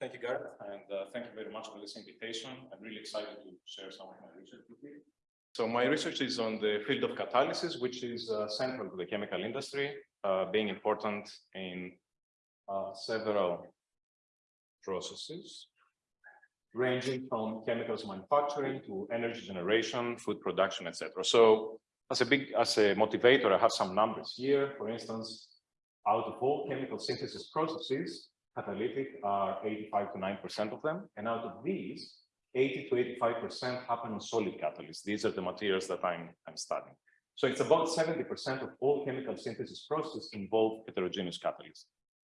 Thank you, Gareth, and uh, thank you very much for this invitation. I'm really excited to share some of my research with you. So my research is on the field of catalysis, which is uh, central to the chemical industry, uh, being important in uh, several processes, ranging from chemicals manufacturing to energy generation, food production, etc. So as a big, as a motivator, I have some numbers here. For instance, out of all chemical synthesis processes, catalytic are 85 to 9% of them. And out of these, 80 to 85% happen on solid catalysts. These are the materials that I'm, I'm studying. So it's about 70% of all chemical synthesis processes involve heterogeneous catalysts.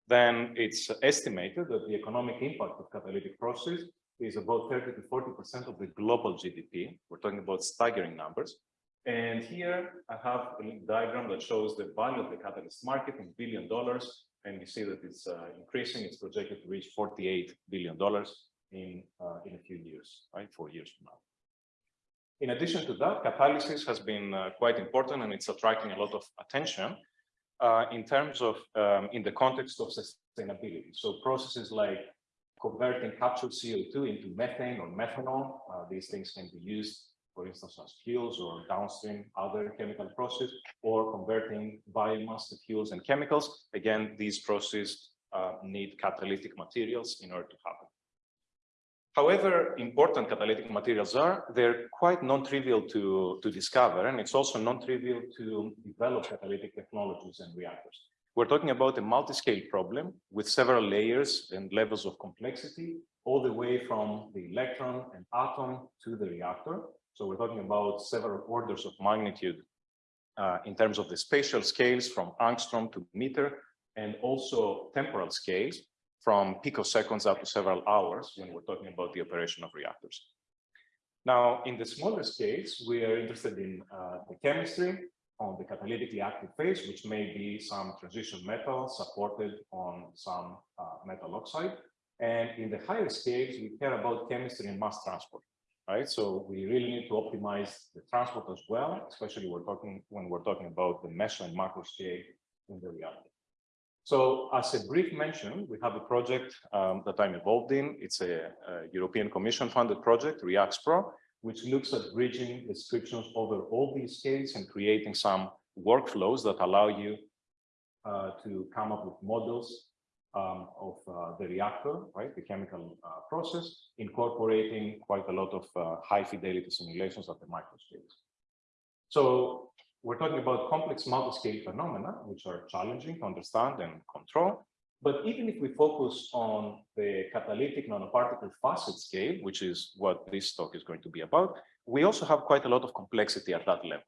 Then it's estimated that the economic impact of catalytic process is about 30 to 40% of the global GDP. We're talking about staggering numbers. And here I have a diagram that shows the value of the catalyst market in billion dollars. And you see that it's uh, increasing. It's projected to reach $48 billion in, uh, in a few years, right? Four years from now. In addition to that, catalysis has been uh, quite important and it's attracting a lot of attention uh, in terms of, um, in the context of sustainability. So processes like converting captured CO2 into methane or methanol, uh, these things can be used for instance, as fuels or downstream other chemical process, or converting biomass to fuels and chemicals. Again, these processes uh, need catalytic materials in order to happen. However important catalytic materials are, they're quite non-trivial to, to discover, and it's also non-trivial to develop catalytic technologies and reactors. We're talking about a multi-scale problem with several layers and levels of complexity, all the way from the electron and atom to the reactor. So we're talking about several orders of magnitude uh, in terms of the spatial scales from angstrom to meter, and also temporal scales from picoseconds up to several hours when we're talking about the operation of reactors. Now, in the smaller scales, we are interested in uh, the chemistry on the catalytically active phase, which may be some transition metal supported on some uh, metal oxide. And in the higher scales, we care about chemistry and mass transport right? So we really need to optimize the transport as well, especially we're talking when we're talking about the meso and macro scale in the reality. So as a brief mention, we have a project um, that I'm involved in. It's a, a European Commission funded project, ReaxPro, which looks at bridging descriptions over all these scales and creating some workflows that allow you uh, to come up with models um, of uh, the reactor, right, the chemical uh, process, incorporating quite a lot of uh, high fidelity simulations at the microscale. So we're talking about complex multi-scale phenomena, which are challenging to understand and control. But even if we focus on the catalytic nanoparticle facet scale, which is what this talk is going to be about, we also have quite a lot of complexity at that level.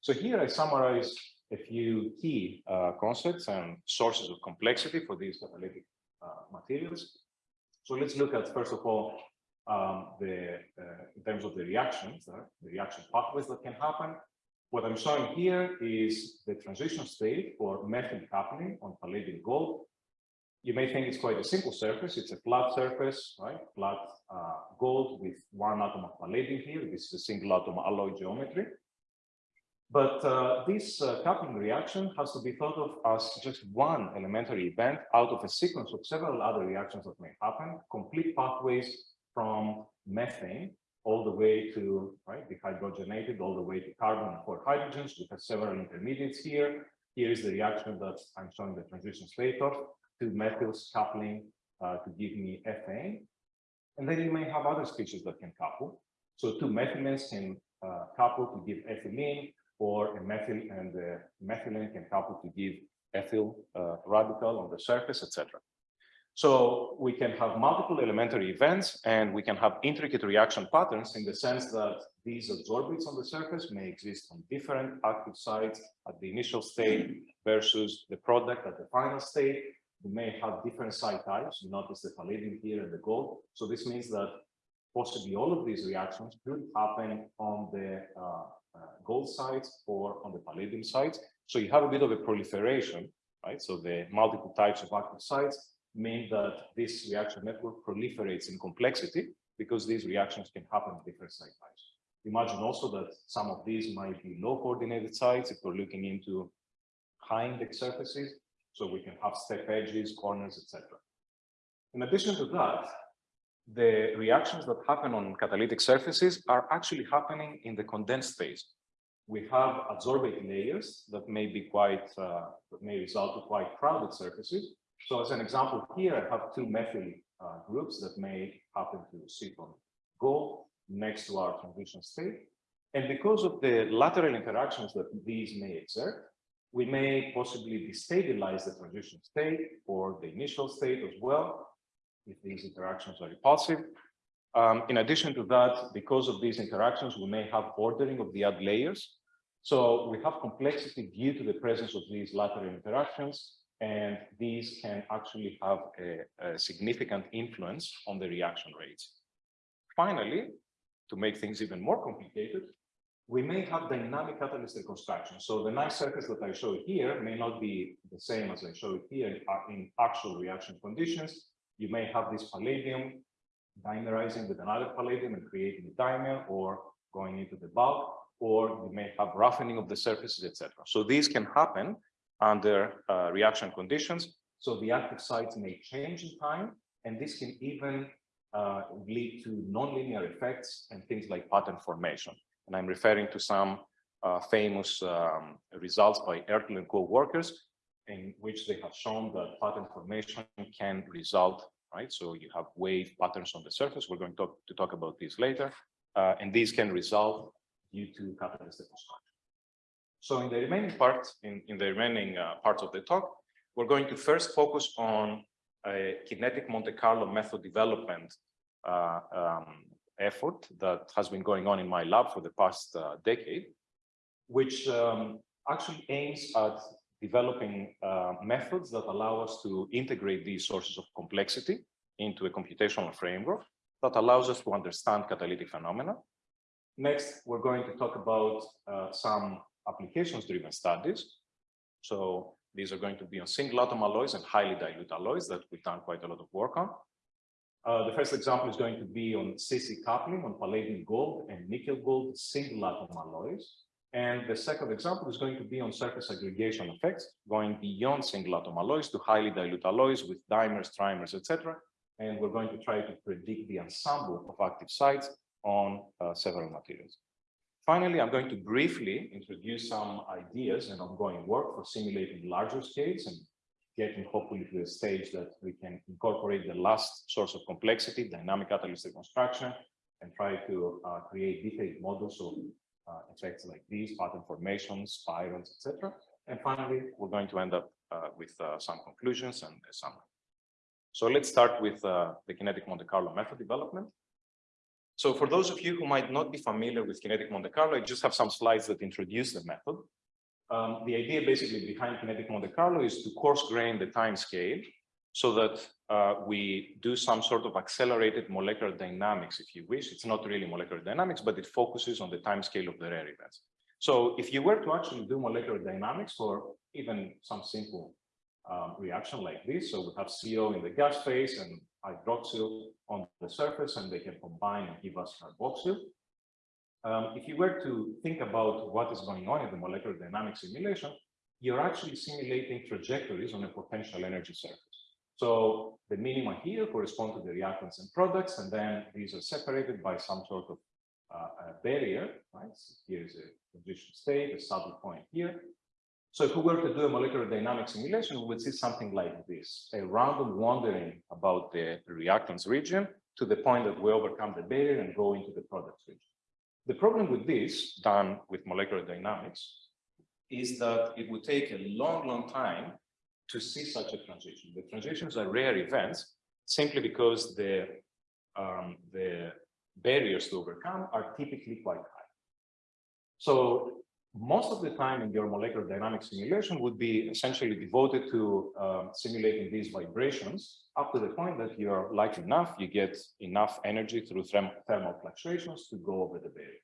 So here I summarize a few key uh, concepts and sources of complexity for these catalytic uh, materials. So let's look at, first of all, um, the uh, in terms of the reactions, uh, the reaction pathways that can happen. What I'm showing here is the transition state for methyl coupling on palladium gold. You may think it's quite a simple surface. It's a flat surface, right? Flat gold with one atom of palladium here. This is a single atom alloy geometry. But uh, this uh, coupling reaction has to be thought of as just one elementary event out of a sequence of several other reactions that may happen, complete pathways from methane all the way to right, dehydrogenated, all the way to carbon and four hydrogens. We have several intermediates here. Here is the reaction that I'm showing the transition state of, two methyls coupling uh, to give me ethane. And then you may have other species that can couple. So two methylenes can uh, couple to give ethylene, or a methyl and the methylene can couple to give ethyl uh, radical on the surface, etc. So we can have multiple elementary events and we can have intricate reaction patterns in the sense that these adsorbates on the surface may exist on different active sites at the initial state versus the product at the final state. We may have different site types. You notice the palladium here and the gold. So this means that possibly all of these reactions could happen on the uh, uh, Uh, gold sites or on the palladium sites. So you have a bit of a proliferation, right? So the multiple types of active sites mean that this reaction network proliferates in complexity because these reactions can happen at different site types. Imagine also that some of these might be low coordinated sites if we're looking into high index surfaces. So we can have step edges, corners, etc. In addition to that, the reactions that happen on catalytic surfaces are actually happening in the condensed phase. We have adsorbate layers that may be quite, uh, that may result in quite crowded surfaces. So as an example here, I have two methyl uh, groups that may happen to sit on gold next to our transition state. And because of the lateral interactions that these may exert, we may possibly destabilize the transition state or the initial state as well, if these interactions are repulsive. Um, in addition to that, because of these interactions, we may have ordering of the add layers. So we have complexity due to the presence of these lateral interactions, and these can actually have a, a significant influence on the reaction rates. Finally, to make things even more complicated, we may have dynamic catalyst reconstruction. So the nice surface that I show here may not be the same as I show it here in, in actual reaction conditions. You may have this palladium dimerizing with another palladium and creating a dimer or going into the bulk, or you may have roughening of the surfaces, etc. So these can happen under uh, reaction conditions. So the active sites may change in time, and this can even uh, lead to nonlinear effects and things like pattern formation. And I'm referring to some uh, famous um, results by Ertl and co-workers in which they have shown that pattern formation can result, right? So you have wave patterns on the surface. We're going to talk, to talk about this later. Uh, and these can result due to catalyst construction. So in the remaining part, in, in the remaining uh, parts of the talk, we're going to first focus on a kinetic Monte Carlo method development uh, um, effort that has been going on in my lab for the past uh, decade, which um, actually aims at developing uh, methods that allow us to integrate these sources of complexity into a computational framework that allows us to understand catalytic phenomena. Next, we're going to talk about uh, some applications-driven studies. So these are going to be on single atom alloys and highly dilute alloys that we've done quite a lot of work on. Uh, the first example is going to be on CC coupling on palladium gold and nickel gold single atom alloys. And the second example is going to be on surface aggregation effects, going beyond single atom alloys to highly dilute alloys with dimers, trimers, etc. And we're going to try to predict the ensemble of active sites on uh, several materials. Finally, I'm going to briefly introduce some ideas and ongoing work for simulating larger scales and getting hopefully to a stage that we can incorporate the last source of complexity, dynamic catalyst reconstruction, and try to uh, create detailed models of effects like these, pattern formations, spirals, etc. And finally, we're going to end up uh, with uh, some conclusions and a summary. So let's start with uh, the kinetic Monte Carlo method development. So for those of you who might not be familiar with kinetic Monte Carlo, I just have some slides that introduce the method. Um, the idea basically behind kinetic Monte Carlo is to coarse grain the time scale so that uh, we do some sort of accelerated molecular dynamics, if you wish. It's not really molecular dynamics, but it focuses on the time scale of the rare events. So if you were to actually do molecular dynamics for even some simple um, reaction like this, so we have CO in the gas phase and hydroxyl on the surface, and they can combine and give us carboxyl. Um, if you were to think about what is going on in the molecular dynamics simulation, you're actually simulating trajectories on a potential energy surface. So the minima here correspond to the reactants and products, and then these are separated by some sort of uh, barrier, right? So here is a transition state, a saddle point here. So if we were to do a molecular dynamic simulation, we would see something like this, a random wandering about the reactants region to the point that we overcome the barrier and go into the products region. The problem with this, done with molecular dynamics, is that it would take a long, long time to see such a transition. The transitions are rare events simply because the, um, the barriers to overcome are typically quite high. So most of the time in your molecular dynamics simulation would be essentially devoted to um, simulating these vibrations up to the point that you're light enough, you get enough energy through therm thermal fluctuations to go over the barrier.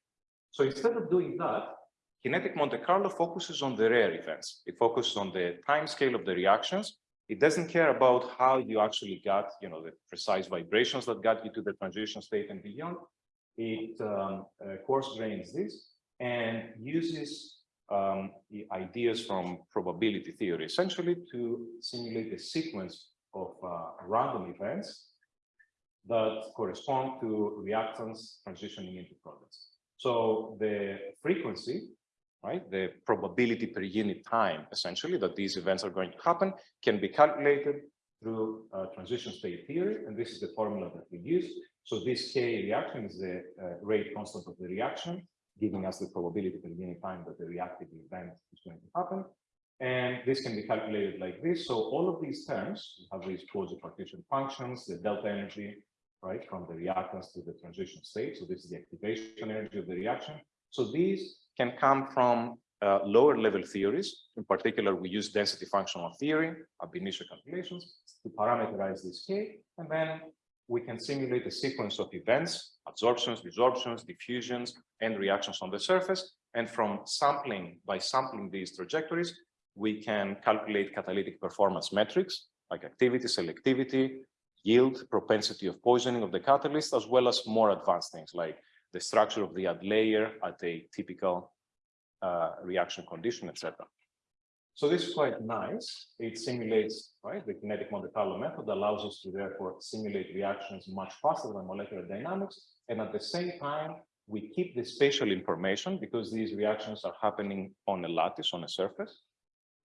So instead of doing that, kinetic Monte Carlo focuses on the rare events. It focuses on the time scale of the reactions. It doesn't care about how you actually got, you know, the precise vibrations that got you to the transition state and beyond. It um, uh, coarse grains this and uses um, the ideas from probability theory, essentially to simulate a sequence of uh, random events that correspond to reactants transitioning into products. So the frequency, right, the probability per unit time, essentially, that these events are going to happen can be calculated through uh, transition state theory, and this is the formula that we use. So this K reaction is the uh, rate constant of the reaction, giving us the probability per unit time that the reactive event is going to happen. And this can be calculated like this. So all of these terms, we have these quasi-partition functions, the delta energy, right, from the reactants to the transition state. So this is the activation energy of the reaction. So these can come from uh, lower level theories. In particular, we use density functional theory, ab initio calculations, to parameterize this K. And then we can simulate a sequence of events, adsorptions, desorptions, diffusions, and reactions on the surface. And from sampling, by sampling these trajectories, we can calculate catalytic performance metrics like activity, selectivity, yield, propensity of poisoning of the catalyst, as well as more advanced things like the structure of the ad layer at a typical uh, reaction condition, etc. So this is quite nice. It simulates, right, the kinetic Monte Carlo method allows us to therefore simulate reactions much faster than molecular dynamics. And at the same time, we keep the spatial information because these reactions are happening on a lattice, on a surface.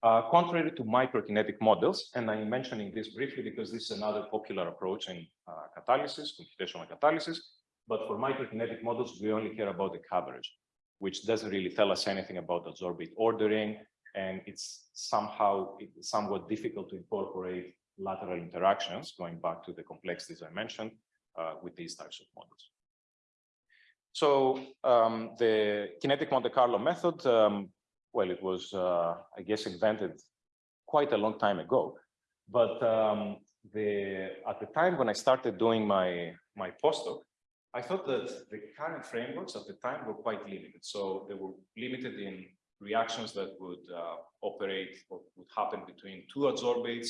Uh, contrary to microkinetic models, and I'm mentioning this briefly because this is another popular approach in uh, catalysis, computational catalysis, but for microkinetic models, we only care about the coverage, which doesn't really tell us anything about adsorbate ordering, and it's somehow it's somewhat difficult to incorporate lateral interactions, going back to the complexities I mentioned uh, with these types of models. So um, the kinetic Monte Carlo method um, well, it was, uh, I guess, invented quite a long time ago. But um, the, at the time when I started doing my, my postdoc, I thought that the current frameworks at the time were quite limited. So they were limited in reactions that would uh, operate or would happen between two adsorbates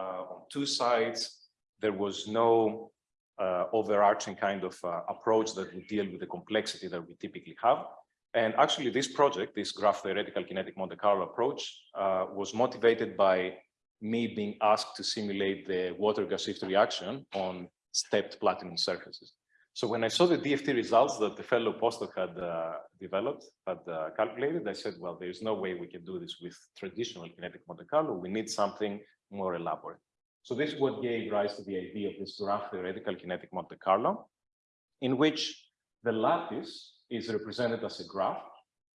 uh, on two sides. There was no uh, overarching kind of uh, approach that would deal with the complexity that we typically have. And actually, this project, this graph theoretical kinetic Monte Carlo approach, uh, was motivated by me being asked to simulate the water gas shift reaction on stepped platinum surfaces. So when I saw the DFT results that the fellow postdoc had uh, developed, had uh, calculated, I said, well, there's no way we can do this with traditional kinetic Monte Carlo. We need something more elaborate. So this is what gave rise to the idea of this graph theoretical kinetic Monte Carlo, in which the lattice is represented as a graph,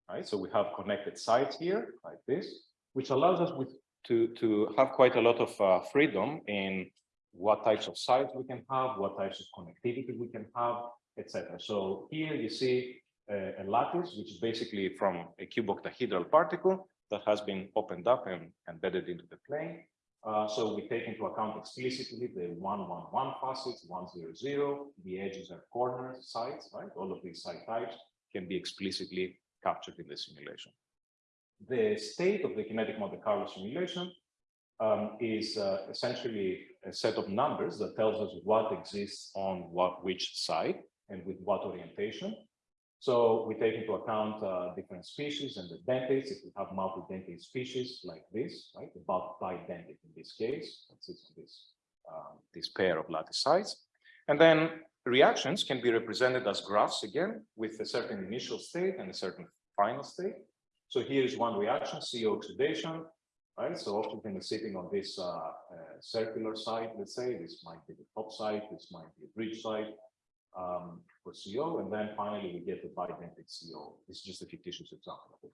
right? So we have connected sites here like this, which allows us with to, to have quite a lot of uh, freedom in what types of sites we can have, what types of connectivity we can have, etc. So here you see a, a lattice, which is basically from a cuboctahedral particle that has been opened up and embedded into the plane. Uh, so we take into account explicitly the 111 facets, 100, the edges and corner sites, right? All of these site types can be explicitly captured in the simulation. The state of the kinetic Monte Carlo simulation um, is uh, essentially a set of numbers that tells us what exists on what which side and with what orientation. So we take into account uh, different species and the dentates. If we have multi-dentate species like this, right, the bulk bidentate in this case, this, um, this pair of lattice sites. And then reactions can be represented as graphs again, with a certain initial state and a certain final state. So here is one reaction, CO oxidation, right? So oxygen is sitting on this uh, uh, circular site, let's say, this might be the top site, this might be a bridge site, um, for CO, and then finally we get the bidentate CO. This is just a fictitious example of it.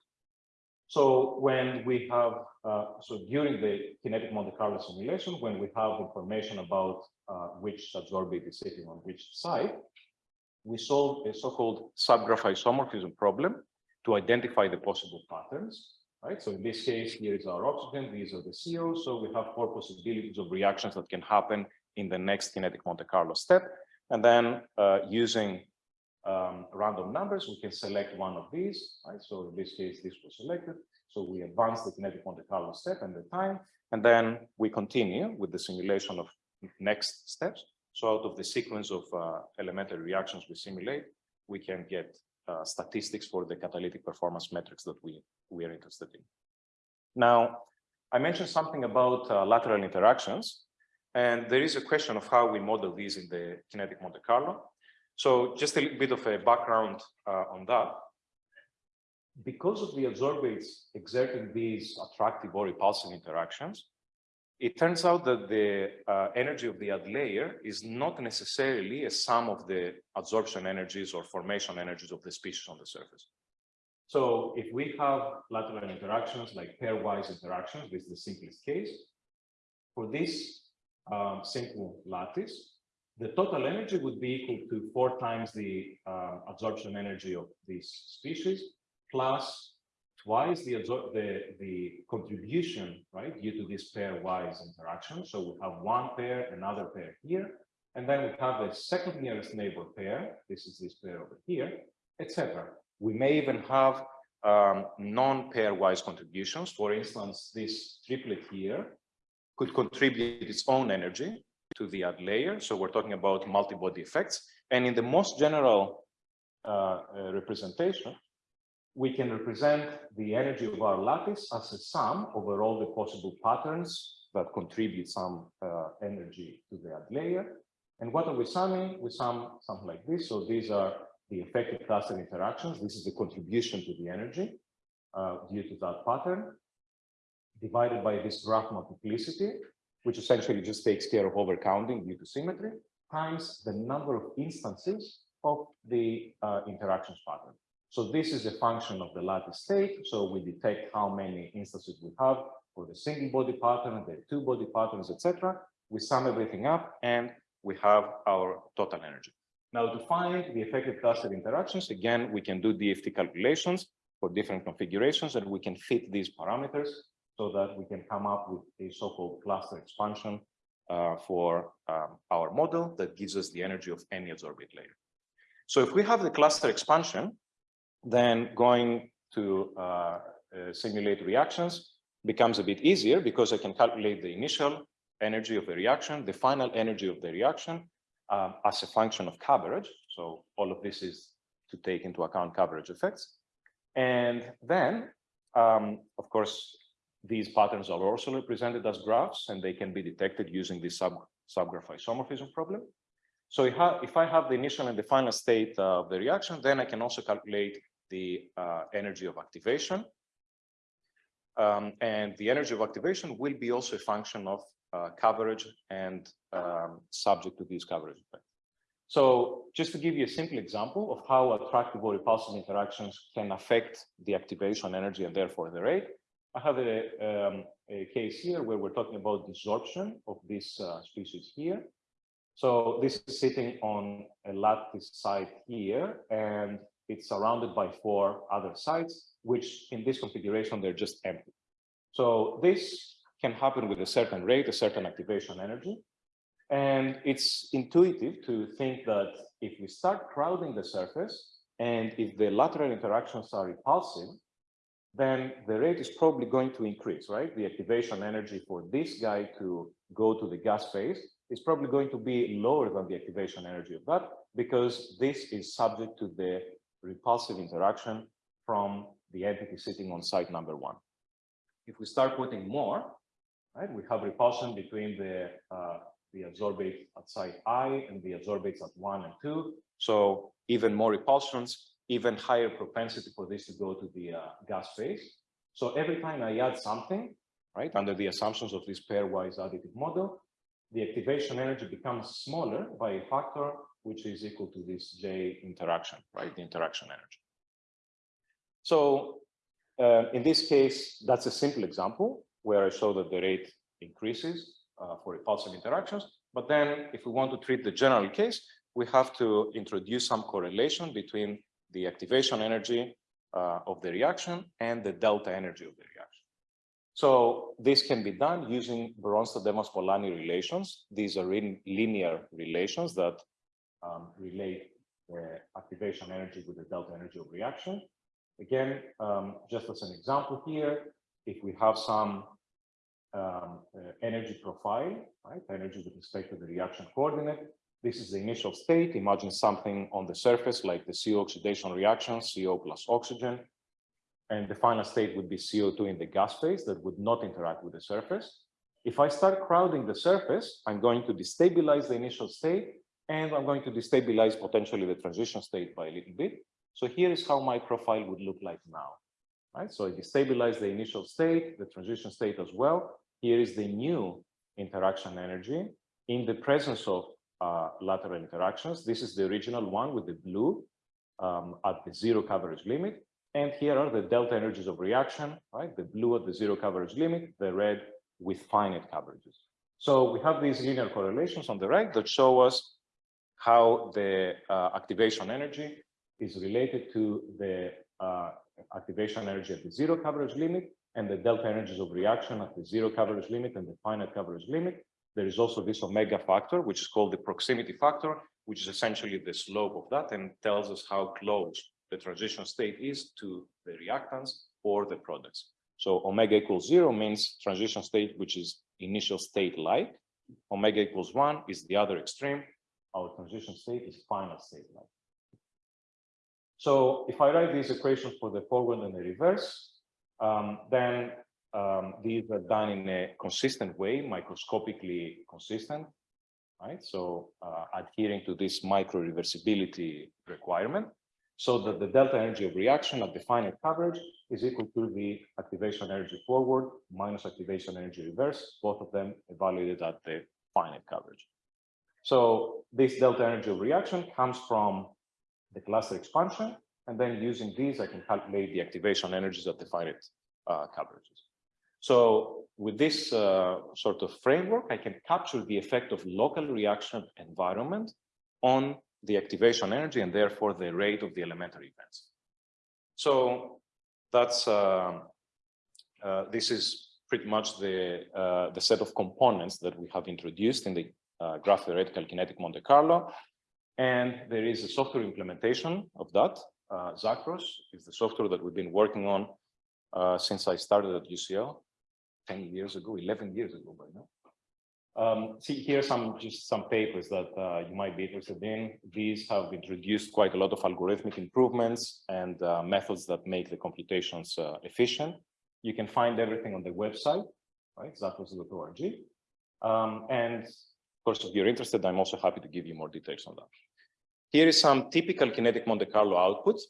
So when we have, uh, so during the kinetic Monte Carlo simulation, when we have information about uh, which adsorbate is sitting on which side, we solve a so-called subgraph isomorphism problem to identify the possible patterns, right? So in this case, here is our oxygen, these are the CO, so we have four possibilities of reactions that can happen in the next kinetic Monte Carlo step. And then uh, using um, random numbers, we can select one of these, right? So in this case, this was selected. So we advance the kinetic Monte Carlo step and the time, and then we continue with the simulation of next steps. So out of the sequence of uh, elementary reactions we simulate, we can get uh, statistics for the catalytic performance metrics that we, we are interested in. Now, I mentioned something about uh, lateral interactions. And there is a question of how we model these in the kinetic Monte Carlo. So just a little bit of a background uh, on that. Because of the adsorbates exerting these attractive or repulsive interactions, it turns out that the uh, energy of the add layer is not necessarily a sum of the adsorption energies or formation energies of the species on the surface. So if we have lateral interactions like pairwise interactions, this is the simplest case. For this um, simple lattice, the total energy would be equal to four times the uh, adsorption energy of this species plus twice the, the, the contribution, right, due to this pairwise interaction. So we have one pair, another pair here, and then we have the second nearest neighbor pair. This is this pair over here, etc. We may even have um, non-pairwise contributions. For instance, this triplet here could contribute its own energy to the add layer. So we're talking about multi-body effects. And in the most general uh, uh, representation, we can represent the energy of our lattice as a sum over all the possible patterns that contribute some uh, energy to the layer. And what are we summing? We sum something like this. So these are the effective cluster interactions. This is the contribution to the energy uh, due to that pattern divided by this graph multiplicity, which essentially just takes care of overcounting due to symmetry, times the number of instances of the uh, interactions pattern. So this is a function of the lattice state. So we detect how many instances we have for the single body pattern, the two body patterns, etc. We sum everything up and we have our total energy. Now to find the effective cluster interactions, again, we can do DFT calculations for different configurations and we can fit these parameters so that we can come up with a so-called cluster expansion uh, for um, our model that gives us the energy of any adsorbate layer. So if we have the cluster expansion, then going to uh, uh, simulate reactions becomes a bit easier because I can calculate the initial energy of the reaction, the final energy of the reaction um, as a function of coverage. So all of this is to take into account coverage effects. And then, um, of course, these patterns are also represented as graphs and they can be detected using the sub subgraph isomorphism problem. So if I, if I have the initial and the final state of the reaction, then I can also calculate the uh, energy of activation. Um, and the energy of activation will be also a function of uh, coverage and um, subject to these coverage effects. So just to give you a simple example of how attractive or repulsive interactions can affect the activation energy and therefore the rate, I have a, um, a case here where we're talking about desorption of this uh, species here. So this is sitting on a lattice site here, and it's surrounded by four other sites, which in this configuration, they're just empty. So this can happen with a certain rate, a certain activation energy. And it's intuitive to think that if we start crowding the surface, and if the lateral interactions are repulsive, then the rate is probably going to increase, right? The activation energy for this guy to go to the gas phase is probably going to be lower than the activation energy of that because this is subject to the repulsive interaction from the entity sitting on site number one. If we start putting more, right, we have repulsion between the uh, the adsorbate at site I and the adsorbates at one and two. So even more repulsions, even higher propensity for this to go to the uh, gas phase. So every time I add something, right, under the assumptions of this pairwise additive model, the activation energy becomes smaller by a factor which is equal to this J interaction, right, the interaction energy. So uh, in this case, that's a simple example where I show that the rate increases uh, for repulsive interactions. But then if we want to treat the general case, we have to introduce some correlation between the activation energy uh, of the reaction and the delta energy of the reaction. So this can be done using Bronsted-Evans-Polanyi relations. These are linear relations that um, relate the activation energy with the delta energy of reaction. Again, um, just as an example here, if we have some um, uh, energy profile, right, energy with respect to the reaction coordinate, this is the initial state. Imagine something on the surface like the CO oxidation reaction, CO plus oxygen. And the final state would be CO2 in the gas phase that would not interact with the surface. If I start crowding the surface, I'm going to destabilize the initial state and I'm going to destabilize potentially the transition state by a little bit. So here is how my profile would look like now, right? So I destabilize the initial state, the transition state as well. Here is the new interaction energy in the presence of uh, lateral interactions. This is the original one with the blue um, at the zero coverage limit. And here are the delta energies of reaction, right? The blue at the zero coverage limit, the red with finite coverages. So we have these linear correlations on the right that show us how the uh, activation energy is related to the uh, activation energy at the zero coverage limit and the delta energies of reaction at the zero coverage limit and the finite coverage limit. There is also this omega factor, which is called the proximity factor, which is essentially the slope of that and tells us how close the transition state is to the reactants or the products. So omega equals zero means transition state, which is initial state like. Omega equals one is the other extreme. Our transition state is final state like. So if I write these equations for the forward and the reverse, um, then um, these are done in a consistent way, microscopically consistent, right? So uh, adhering to this micro reversibility requirement so that the delta energy of reaction at the finite coverage is equal to the activation energy forward minus activation energy reverse, both of them evaluated at the finite coverage. So this delta energy of reaction comes from the cluster expansion, and then using these, I can calculate the activation energies at the finite uh, coverages. So with this uh, sort of framework, I can capture the effect of local reaction environment on the activation energy and therefore the rate of the elementary events. So that's uh, uh, this is pretty much the uh, the set of components that we have introduced in the uh, graph theoretical kinetic Monte Carlo, and there is a software implementation of that. Uh, Zacros is the software that we've been working on uh, since I started at UCL 10 years ago, 11 years ago by now. Um, see, here some just some papers that uh, you might be interested in. These have introduced quite a lot of algorithmic improvements and uh, methods that make the computations uh, efficient. You can find everything on the website, right? Zacros.org. Um, and of course, if you're interested, I'm also happy to give you more details on that. Here is some typical kinetic Monte Carlo outputs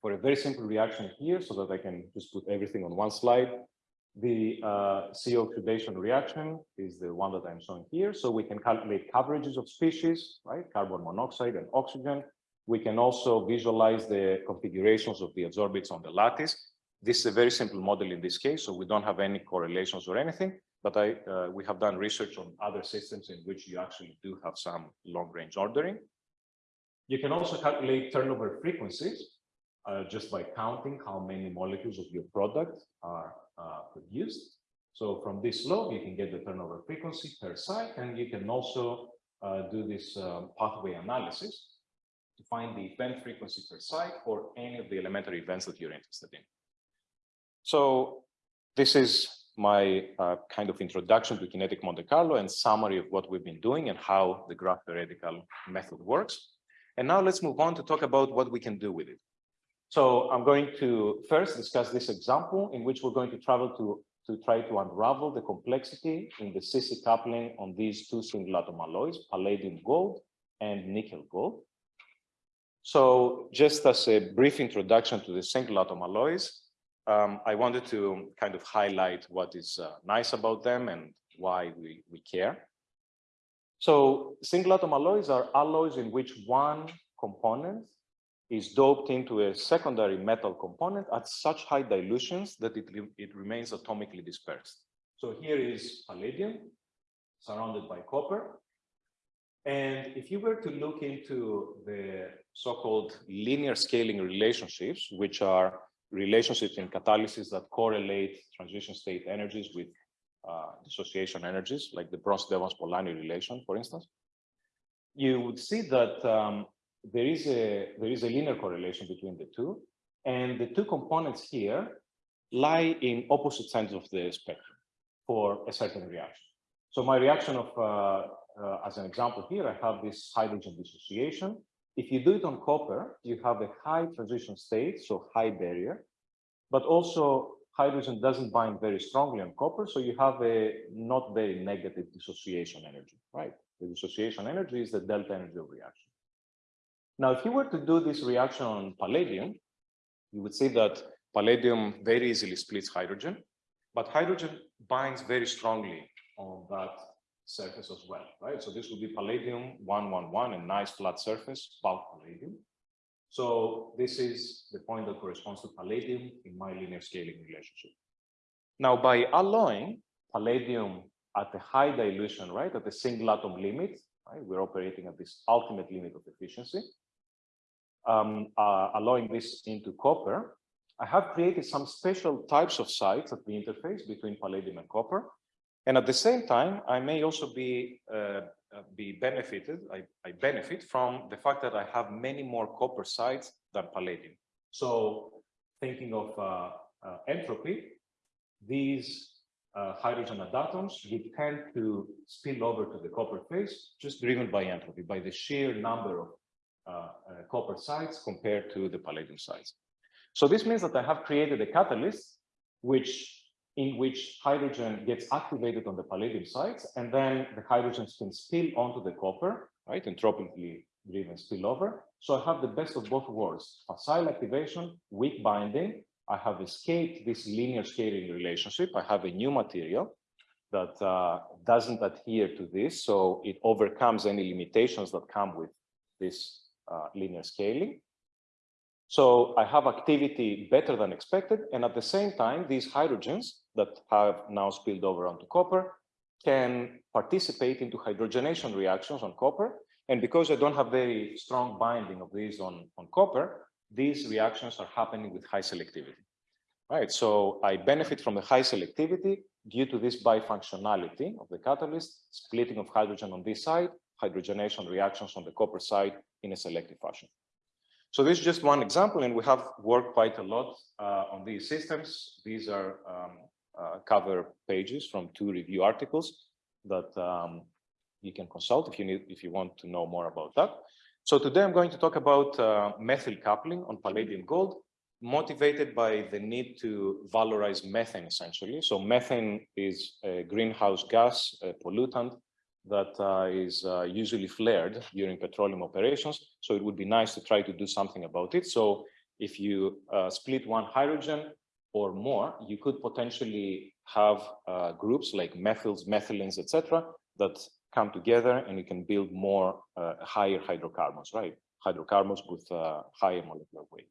for a very simple reaction here so that I can just put everything on one slide. The uh, CO oxidation reaction is the one that I'm showing here. So we can calculate coverages of species, right? Carbon monoxide and oxygen. We can also visualize the configurations of the adsorbents on the lattice. This is a very simple model in this case, so we don't have any correlations or anything, but I, uh, we have done research on other systems in which you actually do have some long range ordering. You can also calculate turnover frequencies uh, just by counting how many molecules of your product are uh, produced. So from this log, you can get the turnover frequency per site, and you can also uh, do this um, pathway analysis to find the event frequency per site for any of the elementary events that you're interested in. So this is my uh, kind of introduction to kinetic Monte Carlo and summary of what we've been doing and how the graph theoretical method works. And now let's move on to talk about what we can do with it. So I'm going to first discuss this example in which we're going to travel to, to try to unravel the complexity in the CC coupling on these two single atom alloys, palladium gold and nickel gold. So just as a brief introduction to the single atom alloys, um, I wanted to kind of highlight what is uh, nice about them and why we, we care. So single atom alloys are alloys in which one component is doped into a secondary metal component at such high dilutions that it, it remains atomically dispersed. So here is palladium surrounded by copper. And if you were to look into the so-called linear scaling relationships, which are relationships in catalysis that correlate transition state energies with uh, dissociation energies, like the Bronsted-Evans-Polanyi relation, for instance, you would see that um, there is a there is a linear correlation between the two, and the two components here lie in opposite sides of the spectrum for a certain reaction. So my reaction of, uh, uh, as an example here, I have this hydrogen dissociation. If you do it on copper, you have a high transition state, so high barrier, but also hydrogen doesn't bind very strongly on copper, so you have a not very negative dissociation energy, right? The dissociation energy is the delta energy of reaction. Now, if you were to do this reaction on palladium, you would see that palladium very easily splits hydrogen, but hydrogen binds very strongly on that surface as well, right? So this would be palladium 111, a nice flat surface, bulk palladium. So this is the point that corresponds to palladium in my linear scaling relationship. Now, by alloying palladium at a high dilution, right, at the single atom limit, right, we're operating at this ultimate limit of efficiency, um, uh, alloying this into copper, I have created some special types of sites at the interface between palladium and copper. And at the same time, I may also be uh, uh, be benefited, I, I benefit from the fact that I have many more copper sites than palladium. So thinking of uh, uh, entropy, these uh, hydrogen atoms would tend to spill over to the copper phase, just driven by entropy, by the sheer number of uh, uh, copper sites compared to the palladium sites. So this means that I have created a catalyst which in which hydrogen gets activated on the palladium sites, and then the hydrogens can spill onto the copper, right, entropically driven spillover. So I have the best of both worlds, facile activation, weak binding. I have escaped this linear scaling relationship. I have a new material that uh, doesn't adhere to this, so it overcomes any limitations that come with this uh, linear scaling. So I have activity better than expected. And at the same time, these hydrogens that have now spilled over onto copper can participate into hydrogenation reactions on copper. And because I don't have very strong binding of these on, on copper, these reactions are happening with high selectivity. Right, so I benefit from the high selectivity due to this bifunctionality of the catalyst, splitting of hydrogen on this side, hydrogenation reactions on the copper side in a selective fashion. So this is just one example, and we have worked quite a lot uh, on these systems. These are um, uh, cover pages from two review articles that um, you can consult if you need, if you want to know more about that. So today I'm going to talk about uh, methyl coupling on palladium gold, motivated by the need to valorize methane essentially. So methane is a greenhouse gas a pollutant that uh, is uh, usually flared during petroleum operations. So it would be nice to try to do something about it. So if you uh, split one hydrogen or more, you could potentially have uh, groups like methyls, methylenes, etc., that come together and you can build more uh, higher hydrocarbons, right? Hydrocarbons with uh, higher molecular weight.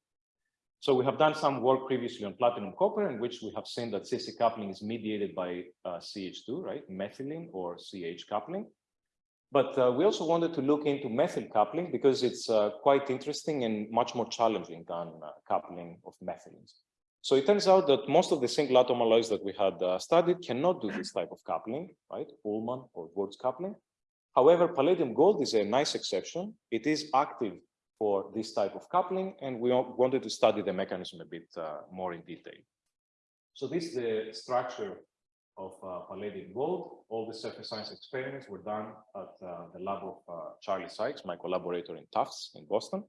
So we have done some work previously on platinum copper in which we have seen that CC coupling is mediated by uh, CH2, right? Methylene or CH coupling. But uh, we also wanted to look into methyl coupling because it's uh, quite interesting and much more challenging than uh, coupling of methylenes. So it turns out that most of the single atom alloys that we had uh, studied cannot do this type of coupling, right? Ullmann or Wurtz coupling. However, palladium gold is a nice exception. It is active for this type of coupling, and we wanted to study the mechanism a bit uh, more in detail. So this is the structure of uh, palladium gold. All the surface science experiments were done at uh, the lab of uh, Charlie Sykes, my collaborator in Tufts in Boston.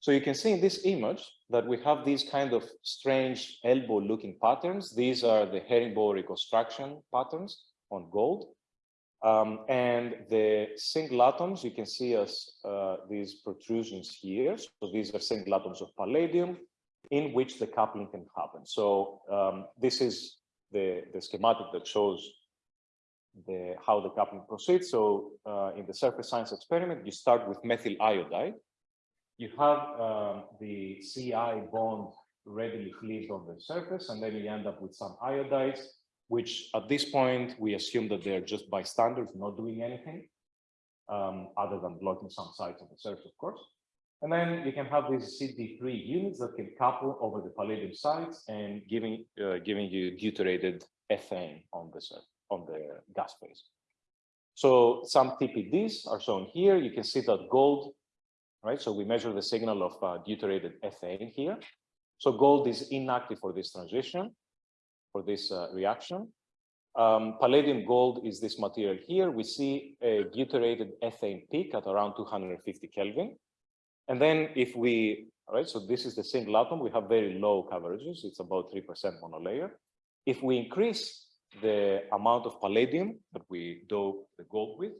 So you can see in this image that we have these kind of strange elbow looking patterns. These are the herringbone reconstruction patterns on gold. Um, and the single atoms, you can see as uh, these protrusions here. So these are single atoms of palladium in which the coupling can happen. So um, this is the, the schematic that shows the, how the coupling proceeds. So uh, in the surface science experiment, you start with methyl iodide. You have um, the CI bond readily cleaved on the surface, and then you end up with some iodides which at this point, we assume that they're just bystanders, not doing anything, um, other than blocking some sites of the surface, of course. And then you can have these CD3 units that can couple over the palladium sites and giving uh, giving you deuterated ethane on the surface, on the gas phase. So some TPDs are shown here. You can see that gold, right? So we measure the signal of uh, deuterated ethane here. So gold is inactive for this transition for this uh, reaction. Um, palladium gold is this material here. We see a deuterated ethane peak at around 250 Kelvin. And then if we All right, so this is the single atom. We have very low coverages. It's about 3% monolayer. If we increase the amount of palladium that we dope the gold with,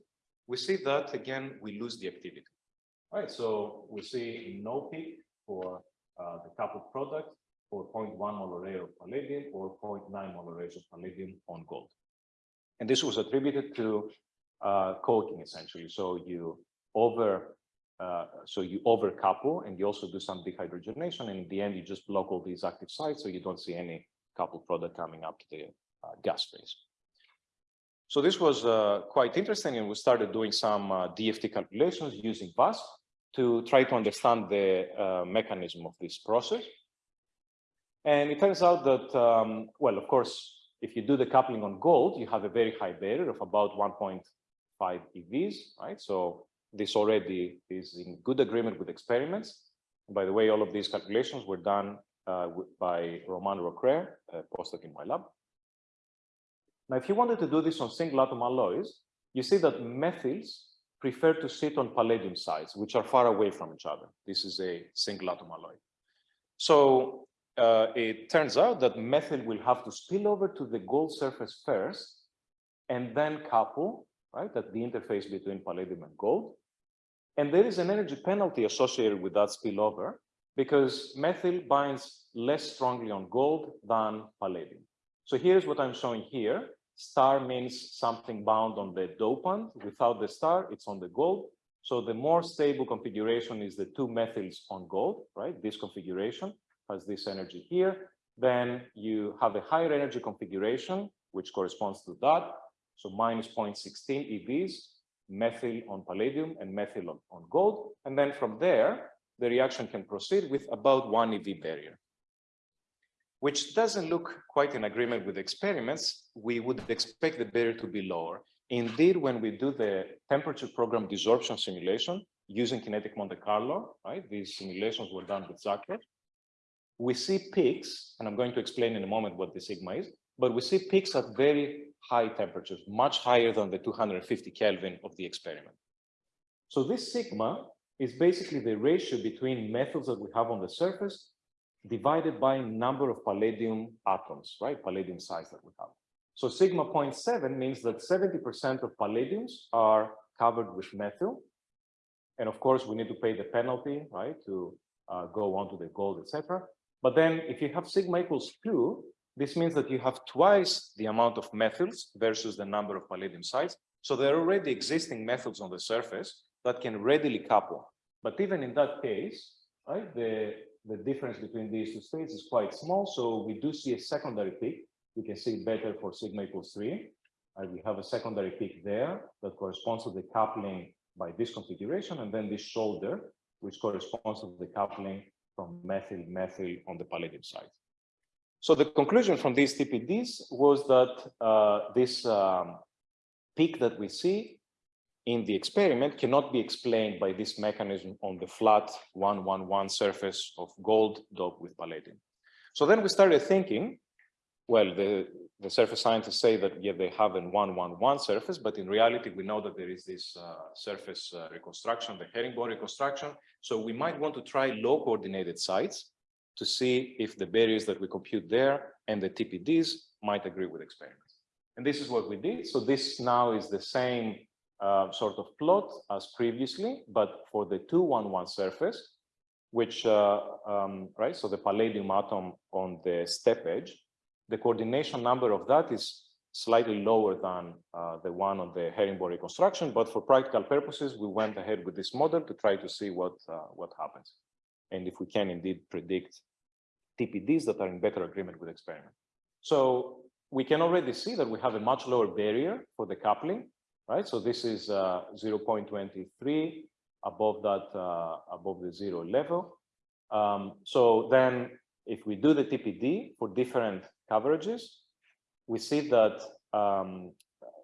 we see that again, we lose the activity. All right, so we see no peak for uh, the coupled product for 0.1 molar of palladium or 0.9 molar of palladium on gold. And this was attributed to uh, coating essentially. So you over uh, so you overcouple and you also do some dehydrogenation and in the end you just block all these active sites so you don't see any coupled product coming up to the uh, gas phase. So this was uh, quite interesting and we started doing some uh, DFT calculations using VASP to try to understand the uh, mechanism of this process. And it turns out that, um, well, of course, if you do the coupling on gold, you have a very high barrier of about 1.5 EVs, right? So this already is in good agreement with experiments. And by the way, all of these calculations were done uh, by Roman Réocreux, a postdoc in my lab. Now, if you wanted to do this on single atom alloys, you see that methyls prefer to sit on palladium sites, which are far away from each other. This is a single atom alloy. So uh, it turns out that methyl will have to spill over to the gold surface first and then couple, right, at the interface between palladium and gold. And there is an energy penalty associated with that spillover because methyl binds less strongly on gold than palladium. So here's what I'm showing here. Star means something bound on the dopant. Without the star, it's on the gold. So the more stable configuration is the two methyls on gold, right? This configuration has this energy here. Then you have a higher energy configuration, which corresponds to that. So minus 0.16 EVs, methyl on palladium and methyl on, on gold. And then from there, the reaction can proceed with about one EV barrier, which doesn't look quite in agreement with experiments. We would expect the barrier to be lower. Indeed, when we do the temperature program desorption simulation using kinetic Monte Carlo, right? These simulations were done with Zacros we see peaks, and I'm going to explain in a moment what the sigma is, but we see peaks at very high temperatures, much higher than the 250 Kelvin of the experiment. So this sigma is basically the ratio between methyls that we have on the surface divided by number of palladium atoms, right? Palladium size that we have. So sigma 0.7 means that 70% of palladiums are covered with methyl. And of course, we need to pay the penalty, right, to uh, go on to the gold, etc. But then if you have sigma equals two, this means that you have twice the amount of methyls versus the number of palladium sites. So there are already existing methyls on the surface that can readily couple. But even in that case, right, the, the difference between these two states is quite small. So we do see a secondary peak. You can see it better for sigma equals three. And we have a secondary peak there that corresponds to the coupling by this configuration, and then this shoulder, which corresponds to the coupling from methyl methyl on the palladium side. So the conclusion from these TPDs was that uh, this um, peak that we see in the experiment cannot be explained by this mechanism on the flat 111 surface of gold doped with palladium. So then we started thinking, well, the, the surface scientists say that, yeah, they have an 111 surface, but in reality, we know that there is this uh, surface uh, reconstruction, the herringbone reconstruction. So we might want to try low coordinated sites to see if the barriers that we compute there and the TPDs might agree with experiments. And this is what we did. So this now is the same uh, sort of plot as previously, but for the 211 surface, which, uh, um, right, so the palladium atom on the step edge, the coordination number of that is slightly lower than uh, the one on the herringbone reconstruction, but for practical purposes, we went ahead with this model to try to see what, uh, what happens. And if we can indeed predict TPDs that are in better agreement with experiment. So we can already see that we have a much lower barrier for the coupling, right? So this is uh, 0.23 above that, uh, above the zero level. Um, so then if we do the TPD for different coverages, we see that um,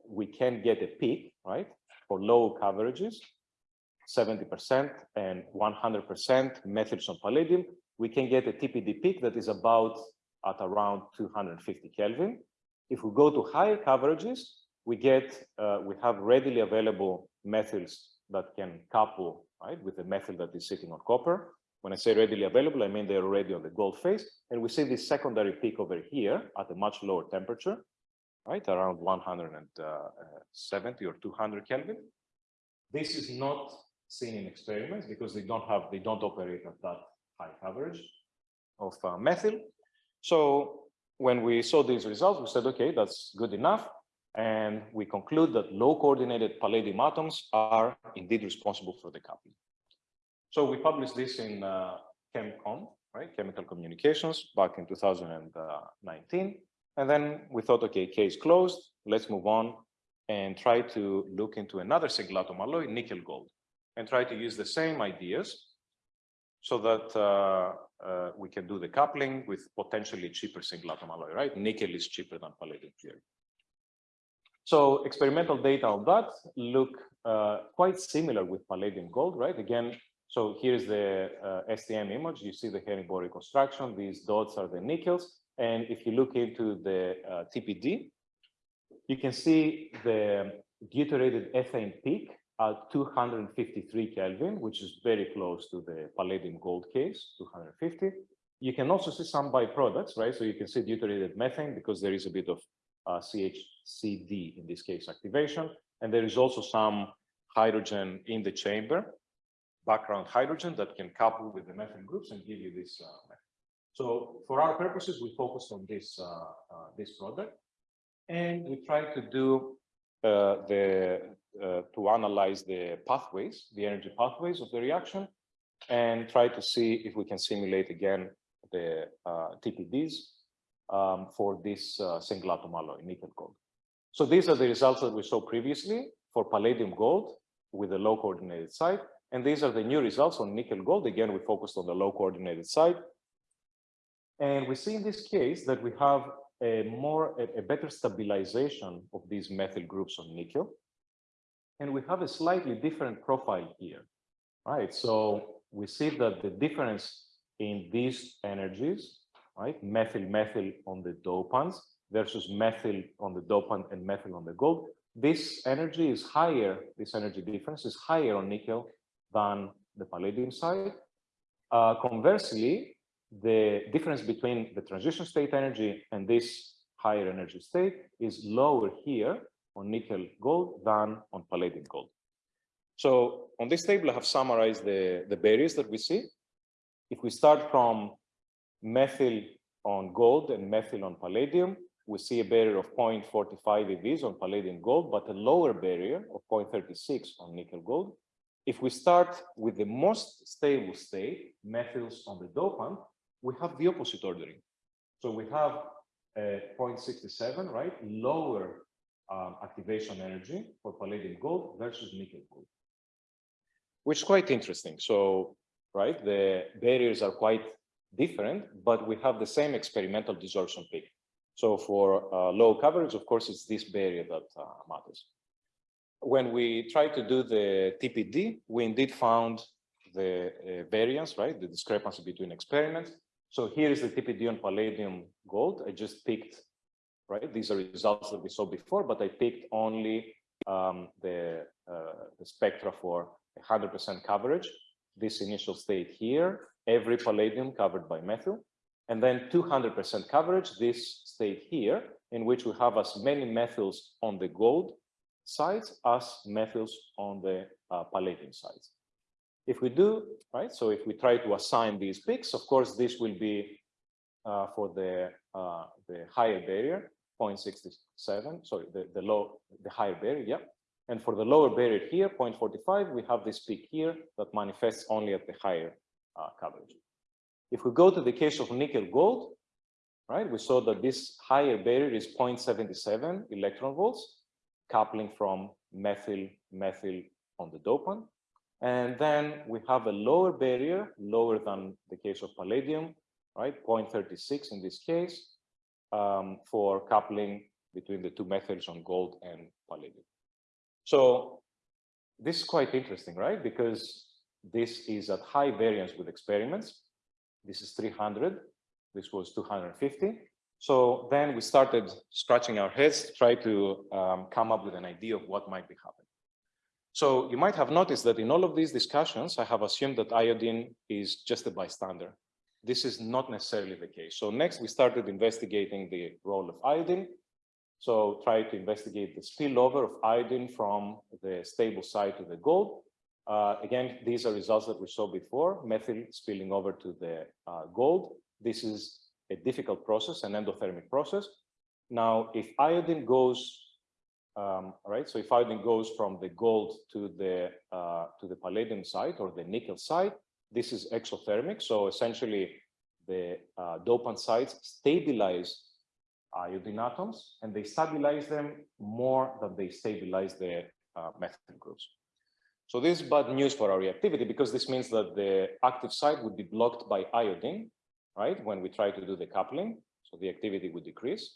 we can get a peak, right, for low coverages, 70% and 100% methyls on palladium, we can get a TPD peak that is about at around 250 Kelvin. If we go to higher coverages, we get, uh, we have readily available methyls that can couple, right, with the methyl that is sitting on copper. When I say readily available, I mean they're already on the gold phase. And we see this secondary peak over here at a much lower temperature, right? Around 170 or 200 Kelvin. This is not seen in experiments because they don't have, they don't operate at that high coverage of uh, methyl. So when we saw these results, we said, okay, that's good enough. And we conclude that low coordinated palladium atoms are indeed responsible for the coupling. So we published this in uh, ChemComm, right, Chemical Communications, back in 2019. And then we thought, okay, case closed, let's move on and try to look into another single atom alloy, nickel gold, and try to use the same ideas so that uh, uh, we can do the coupling with potentially cheaper single atom alloy, right? Nickel is cheaper than palladium clearly. So experimental data on that look uh, quite similar with palladium gold, right? Again, so here's the uh, STM image. You see the herringbone reconstruction. These dots are the nickels. And if you look into the uh, TPD, you can see the deuterated ethane peak at 253 Kelvin, which is very close to the palladium gold case, 250. You can also see some byproducts, right? So you can see deuterated methane because there is a bit of uh, CHCD in this case activation. And there is also some hydrogen in the chamber, background hydrogen that can couple with the methane groups and give you this uh. So for our purposes, we focused on this, uh, uh, this product. And we tried to do uh, the to analyze the pathways, the energy pathways of the reaction, and try to see if we can simulate again the TPDs um, for this single atom alloy, nickel gold. So these are the results that we saw previously for palladium gold with the low coordinated site. And these are the new results on nickel gold. Again, we focused on the low coordinated side. And we see in this case that we have a more, a, a better stabilization of these methyl groups on nickel. And we have a slightly different profile here, right? So we see that the difference in these energies, right? Methyl, methyl on the dopants versus methyl on the dopant and methyl on the gold. This energy is higher, this energy difference is higher on nickel than the palladium side. Uh, conversely, the difference between the transition state energy and this higher energy state is lower here on nickel gold than on palladium gold. So on this table, I have summarized the, the barriers that we see. If we start from methyl on gold and methyl on palladium, we see a barrier of 0.45 EVs on palladium gold, but a lower barrier of 0.36 on nickel gold. If we start with the most stable state, methyls on the dopant, we have the opposite ordering. So we have uh, 0.67, right? Lower um, activation energy for palladium gold versus nickel gold, which is quite interesting. So, right, the barriers are quite different, but we have the same experimental desorption peak. So for uh, low coverage, of course, it's this barrier that uh, matters. When we try to do the TPD, we indeed found the uh, variance, right, the discrepancy between experiments. So here is the TPD on palladium gold. I just picked right? These are results that we saw before, but I picked only um, the, uh, the spectra for 100% coverage, this initial state here, every palladium covered by methyl, and then 200% coverage, this state here, in which we have as many methyls on the gold sides as methyls on the uh, palladium sides. If we do, right, so if we try to assign these peaks, of course, this will be uh, for the, uh, the higher barrier, 0.67, sorry, the, the low, the higher barrier, yeah. And for the lower barrier here, 0.45, we have this peak here that manifests only at the higher uh, coverage. If we go to the case of nickel gold, right, we saw that this higher barrier is 0.77 electron volts, coupling from methyl, methyl on the dopant. And then we have a lower barrier, lower than the case of palladium, right, 0.36 in this case, um, for coupling between the two methods on gold and palladium. So this is quite interesting, right? Because this is at high variance with experiments. This is 300. This was 250. So then we started scratching our heads to try to um, come up with an idea of what might be happening. So you might have noticed that in all of these discussions, I have assumed that iodine is just a bystander. This is not necessarily the case. So next we started investigating the role of iodine. So try to investigate the spillover of iodine from the stable side to the gold. Uh, again, these are results that we saw before, methyl spilling over to the uh, gold. This is a difficult process, an endothermic process. Now, if iodine goes, um, right, so if iodine goes from the gold to the, uh, to the palladium site or the nickel site, this is exothermic. So essentially the uh, dopant sites stabilize iodine atoms and they stabilize them more than they stabilize the uh, groups. So this is bad news for our reactivity because this means that the active site would be blocked by iodine, right? When we try to do the coupling, so the activity would decrease.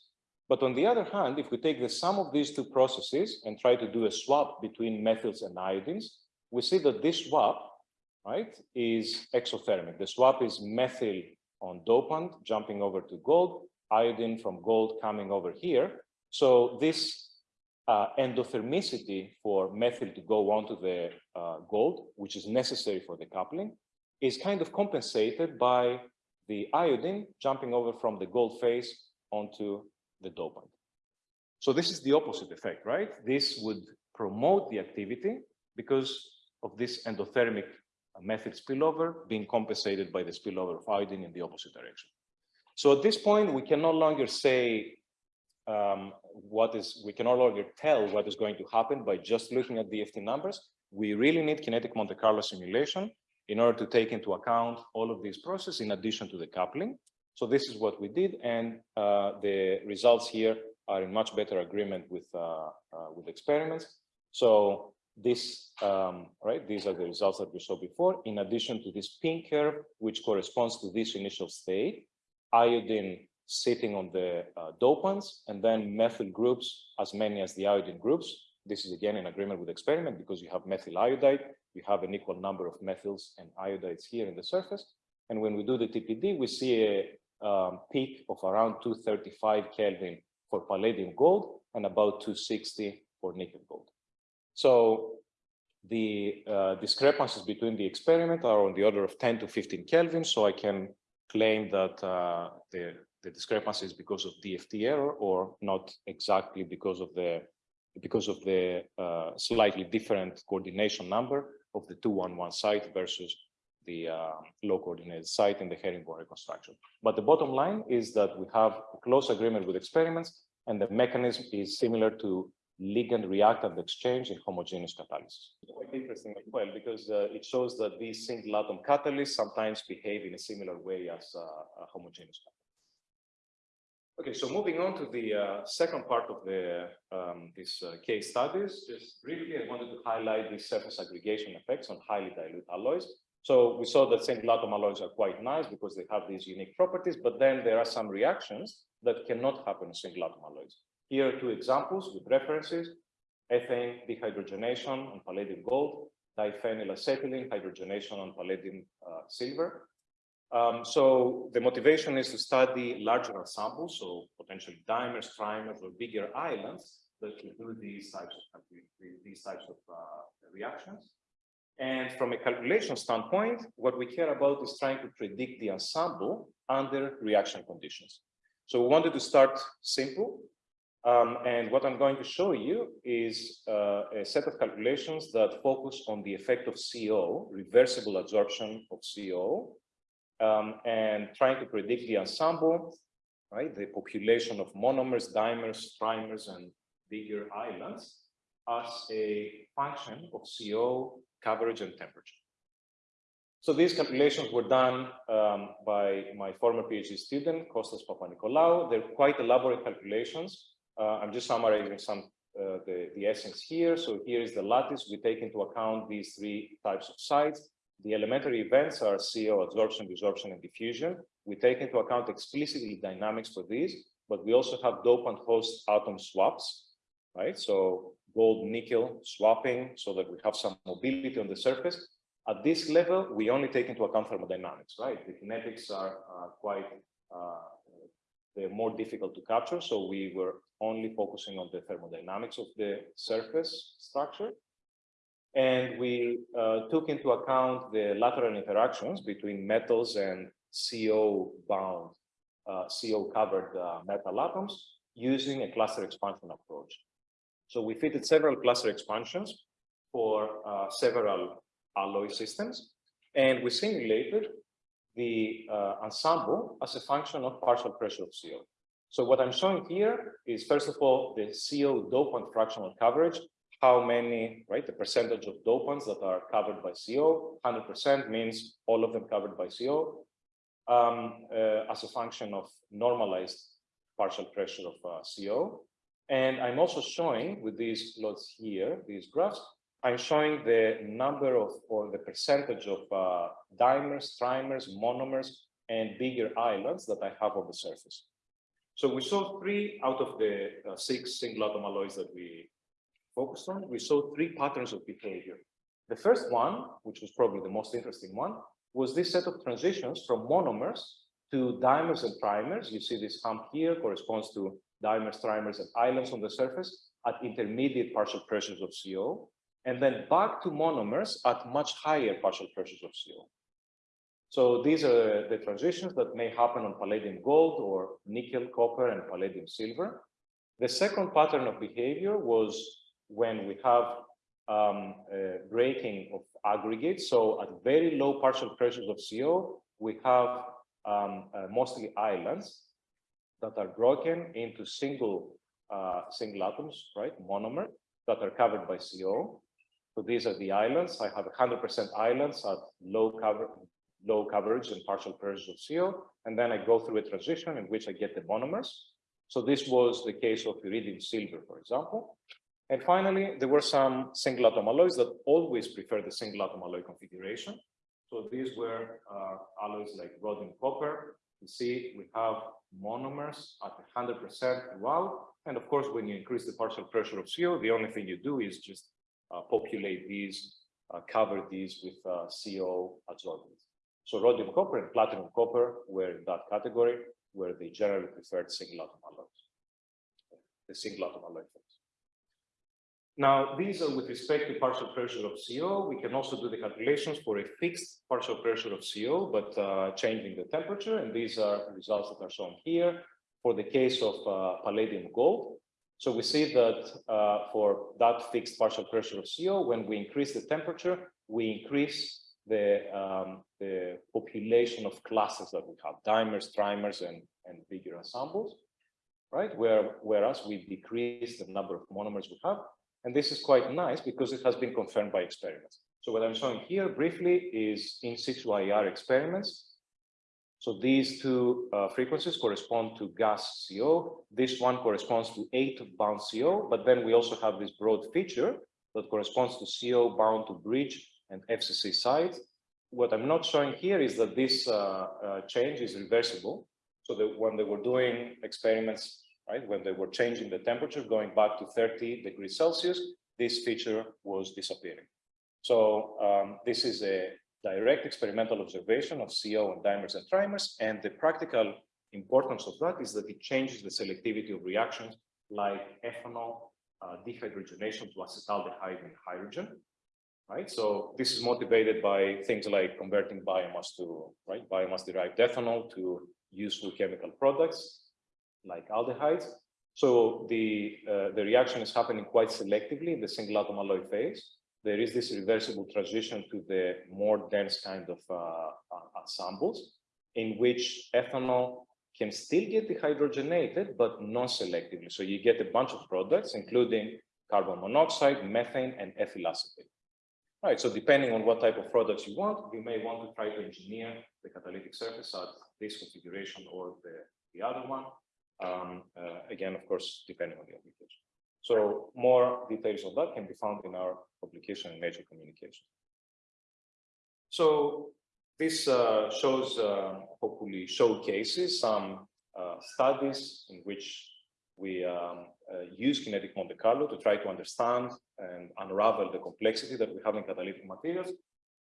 But on the other hand, if we take the sum of these two processes and try to do a swap between methyls and iodines, we see that this swap, right, is exothermic. The swap is methyl on dopant jumping over to gold, iodine from gold coming over here. So this uh, endothermicity for methyl to go onto the uh, gold, which is necessary for the coupling, is kind of compensated by the iodine jumping over from the gold phase onto the dopant. So this is the opposite effect, right? This would promote the activity because of this endothermic method spillover being compensated by the spillover of iodine in the opposite direction. So at this point, we can no longer say um, what is, we can no longer tell what is going to happen by just looking at the DFT numbers. We really need kinetic Monte Carlo simulation in order to take into account all of these processes in addition to the coupling. So this is what we did, and uh, the results here are in much better agreement with uh, uh, with experiments. So this, um, right, these are the results that we saw before. In addition to this pink curve, which corresponds to this initial state, iodine sitting on the uh, dopants, and then methyl groups, as many as the iodine groups. This is again in agreement with experiment because you have methyl iodide, you have an equal number of methyls and iodides here in the surface. And when we do the TPD, we see a um, peak of around 235 Kelvin for palladium gold and about 260 for nickel gold. So the uh, discrepancies between the experiment are on the order of 10 to 15 Kelvin. So I can claim that uh, the the discrepancy is because of DFT error or not exactly because of the because of the uh, slightly different coordination number of the 211 site versus the uh, low coordinated site in the herringbone reconstruction. But the bottom line is that we have a close agreement with experiments and the mechanism is similar to ligand reactant exchange in homogeneous catalysis. Quite interesting as well, because uh, it shows that these single atom catalysts sometimes behave in a similar way as uh, homogeneous catalysts. Okay, so moving on to the uh, second part of the um, this uh, case studies, just briefly, I wanted to highlight the surface aggregation effects on highly dilute alloys. So we saw that single atom alloys are quite nice because they have these unique properties, but then there are some reactions that cannot happen in single atom alloys. Here are two examples with references, ethane dehydrogenation on palladium gold, diphenylacetylene hydrogenation on palladium uh, silver, um, so the motivation is to study larger ensembles, so potentially dimers, trimers, or bigger islands that can do these types of these types of uh, reactions. And from a calculation standpoint, what we care about is trying to predict the ensemble under reaction conditions. So we wanted to start simple. Um, and what I'm going to show you is uh, a set of calculations that focus on the effect of CO, reversible adsorption of CO, um, and trying to predict the ensemble, right? The population of monomers, dimers, trimers, and bigger islands as a function of CO coverage and temperature. So these calculations were done um, by my former PhD student, Kostas Papanikolaou. They're quite elaborate calculations. Uh, I'm just summarizing some uh, the, the essence here. So here is the lattice. We take into account these three types of sites. The elementary events are CO adsorption, desorption, and diffusion. We take into account explicitly dynamics for these, but we also have dopant host atom swaps, right? So gold nickel swapping so that we have some mobility on the surface. At this level, we only take into account thermodynamics, right? The kinetics are uh, quite, uh, they're more difficult to capture. So we were only focusing on the thermodynamics of the surface structure. And we uh, took into account the lateral interactions between metals and CO bound, uh, CO covered uh, metal atoms using a cluster expansion approach. So we fitted several cluster expansions for uh, several alloy systems, and we simulated the uh, ensemble as a function of partial pressure of CO. So what I'm showing here is, first of all, the CO dopant fractional coverage, how many, right, the percentage of dopants that are covered by CO, 100% means all of them covered by CO, um, uh, as a function of normalized partial pressure of uh, CO. And I'm also showing with these plots here, these graphs, I'm showing the number of, or the percentage of uh, dimers, trimers, monomers, and bigger islands that I have on the surface. So we saw three out of the uh, six single atom alloys that we focused on. We saw three patterns of behavior. The first one, which was probably the most interesting one, was this set of transitions from monomers to dimers and trimers. You see this hump here corresponds to dimers, trimers, and islands on the surface at intermediate partial pressures of CO and then back to monomers at much higher partial pressures of CO. So these are the transitions that may happen on palladium gold or nickel, copper, and palladium silver. The second pattern of behavior was when we have um, breaking of aggregates. So at very low partial pressures of CO, we have um, uh, mostly islands that are broken into single uh, single atoms, right, monomer, that are covered by CO. So these are the islands. I have 100% islands at low cover, low coverage and partial coverage of CO. And then I go through a transition in which I get the monomers. So this was the case of iridium silver, for example. And finally, there were some single atom alloys that always prefer the single atom alloy configuration. So these were uh, alloys like rhodium copper. You see, we have monomers at 100% well. And of course, when you increase the partial pressure of CO, the only thing you do is just uh, populate these, uh, cover these with uh, CO adsorbents. So rhodium copper and platinum copper were in that category, where they generally preferred single atom alloys, the single atom alloy Now, these are with respect to partial pressure of CO. We can also do the calculations for a fixed partial pressure of CO, but uh, changing the temperature. And these are results that are shown here. For the case of uh, palladium gold, so we see that uh, for that fixed partial pressure of CO, when we increase the temperature, we increase the, um, the population of classes that we have, dimers, trimers, and, and bigger ensembles, right? Where, whereas we decrease the number of monomers we have. And this is quite nice because it has been confirmed by experiments. So what I'm showing here briefly is in situ IR experiments so these two uh, frequencies correspond to gas CO. This one corresponds to eight bound CO, but then we also have this broad feature that corresponds to CO bound to bridge and FCC sides. What I'm not showing here is that this uh, uh, change is reversible. So that when they were doing experiments, right, when they were changing the temperature going back to 30 degrees Celsius, this feature was disappearing. So um, this is a direct experimental observation of CO and dimers and trimers. And the practical importance of that is that it changes the selectivity of reactions like ethanol uh, dehydrogenation to acetaldehyde and hydrogen. Right. So this is motivated by things like converting biomass to right biomass derived ethanol to useful chemical products like aldehydes. So the uh, the reaction is happening quite selectively in the single atom alloy phase there is this reversible transition to the more dense kind of uh, uh, ensembles in which ethanol can still get dehydrogenated, but non-selectively. So you get a bunch of products, including carbon monoxide, methane, and ethyl acetate. Right, so depending on what type of products you want, you may want to try to engineer the catalytic surface at this configuration or the, the other one. Um, uh, again, of course, depending on the application. So more details of that can be found in our publication in Nature Communication. So this uh, shows, uh, hopefully showcases some studies in which we um, uh, use kinetic Monte Carlo to try to understand and unravel the complexity that we have in catalytic materials.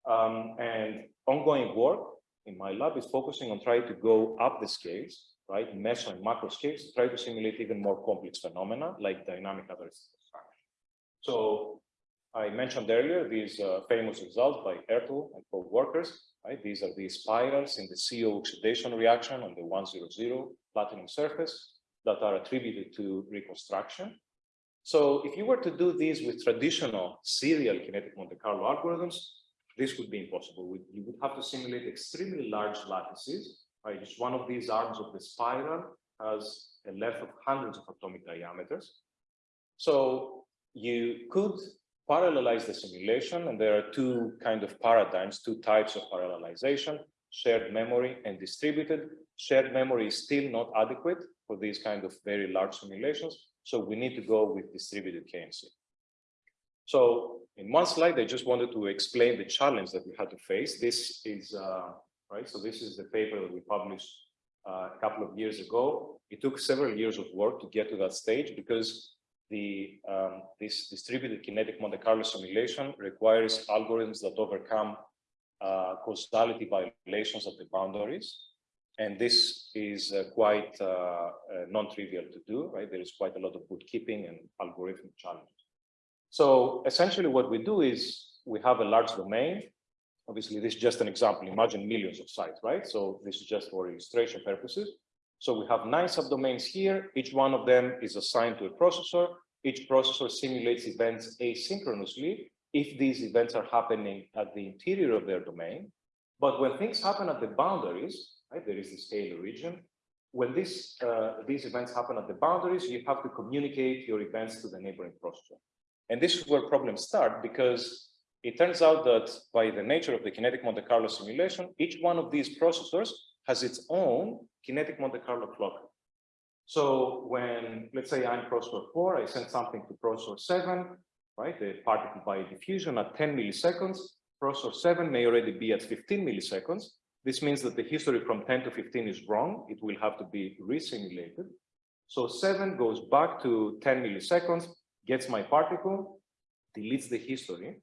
Um, and ongoing work in my lab is focusing on trying to go up the scales right, meso and macro scales try to simulate even more complex phenomena like dynamic characteristics. So I mentioned earlier these uh, famous results by Ertl and co-workers, right? These are the spirals in the CO oxidation reaction on the 100 platinum surface that are attributed to reconstruction. So if you were to do this with traditional serial kinetic Monte Carlo algorithms, this would be impossible. You would have to simulate extremely large lattices, right? Each one of these arms of the spiral has a length of hundreds of atomic diameters. So you could parallelize the simulation, and there are two kind of paradigms, two types of parallelization, shared memory and distributed. Shared memory is still not adequate for these kind of very large simulations, so we need to go with distributed KMC. So in one slide, I just wanted to explain the challenge that we had to face. This is, uh, right, so this is the paper that we published uh, a couple of years ago. It took several years of work to get to that stage because the um, this distributed kinetic Monte Carlo simulation requires algorithms that overcome uh, causality violations at the boundaries. And this is uh, quite uh, uh, non-trivial to do, right? There is quite a lot of bookkeeping and algorithmic challenges. So essentially what we do is we have a large domain. Obviously, this is just an example. Imagine millions of sites, right? So this is just for illustration purposes. So we have nine subdomains here. Each one of them is assigned to a processor. Each processor simulates events asynchronously if these events are happening at the interior of their domain. But when things happen at the boundaries, right, there is the scalar region. When this, uh, these events happen at the boundaries, you have to communicate your events to the neighboring processor. And this is where problems start because it turns out that by the nature of the kinetic Monte Carlo simulation, each one of these processors has its own kinetic Monte Carlo clock. So when, let's say I'm processor four, I send something to processor seven, right? The particle by diffusion at 10 milliseconds, processor seven may already be at 15 milliseconds. This means that the history from 10 to 15 is wrong. It will have to be resimulated. So seven goes back to 10 milliseconds, gets my particle, deletes the history.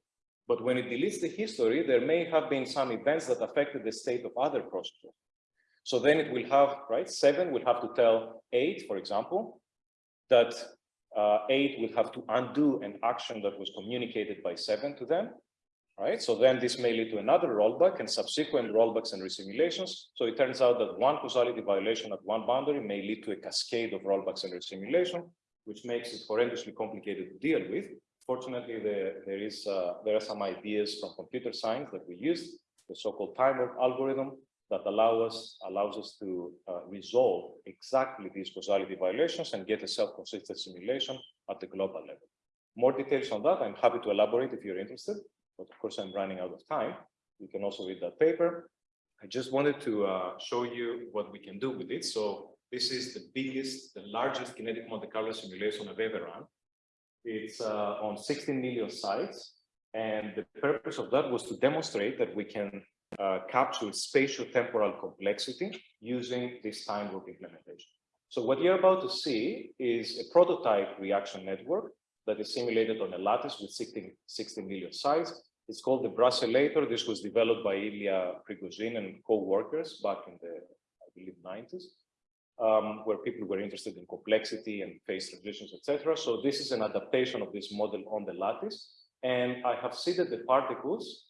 But when it deletes the history, there may have been some events that affected the state of other processors. So then it will have, right, seven will have to tell eight, for example, that uh, eight will have to undo an action that was communicated by seven to them, right? So then this may lead to another rollback and subsequent rollbacks and resimulations. So it turns out that one causality violation at one boundary may lead to a cascade of rollbacks and resimulation, which makes it horrendously complicated to deal with. Fortunately, there, there is uh, there are some ideas from computer science that we used, the so-called Time Warp algorithm, that allow us allows us to uh, resolve exactly these causality violations and get a self-consistent simulation at the global level. More details on that, I'm happy to elaborate if you're interested, but of course I'm running out of time. You can also read that paper. I just wanted to uh, show you what we can do with it. So this is the biggest, the largest kinetic Monte Carlo simulation I've ever run. It's uh, on 16 million sites. And the purpose of that was to demonstrate that we can uh, capture spatial temporal complexity using this Time Warp implementation. So what you're about to see is a prototype reaction network that is simulated on a lattice with 16, 16 million sites. It's called the Brusselator. This was developed by Ilya Prigogine and co-workers back in the, I believe, 90s, um, where people were interested in complexity and phase transitions, etc. So this is an adaptation of this model on the lattice. And I have seeded the particles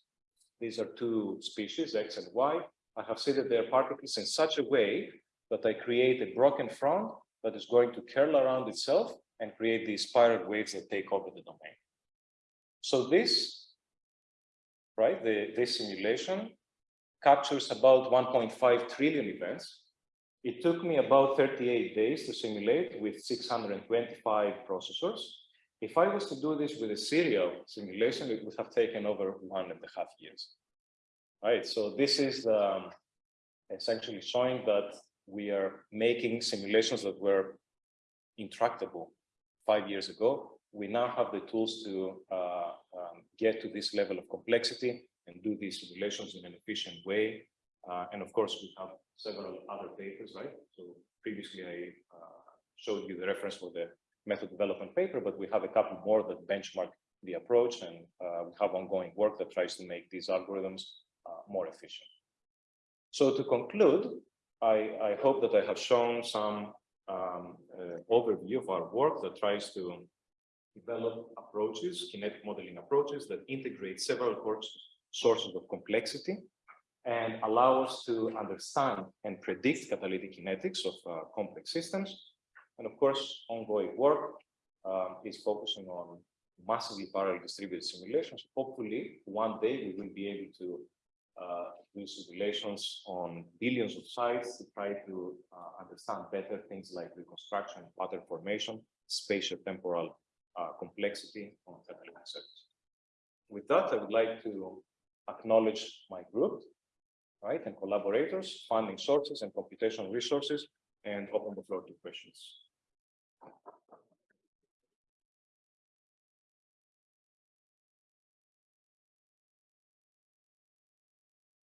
these are two species, X and Y. I have seeded their particles in such a way that I create a broken front that is going to curl around itself and create these spiral waves that take over the domain. So this, right, the, this simulation captures about 1.5 trillion events. It took me about 38 days to simulate with 625 processors. If I was to do this with a serial simulation, it would have taken over one and a half years. Right, so this is um, essentially showing that we are making simulations that were intractable five years ago. We now have the tools to uh, um, get to this level of complexity and do these simulations in an efficient way. Uh, and of course, we have several other papers, right? So previously I uh, showed you the reference for the method development paper, but we have a couple more that benchmark the approach and uh, we have ongoing work that tries to make these algorithms uh, more efficient. So to conclude, I, I, hope that I have shown some um, uh, overview of our work that tries to develop approaches, kinetic modeling approaches that integrate several sources of complexity and allow us to understand and predict catalytic kinetics of uh, complex systems. And of course, ongoing work um, is focusing on massively parallel distributed simulations. Hopefully, one day we will be able to uh, do simulations on billions of sites to try to uh, understand better things like reconstruction, pattern formation, spatial temporal uh, complexity on catalytic surface. With that, I would like to acknowledge my group, right, and collaborators, funding sources and computational resources, and open the floor to questions.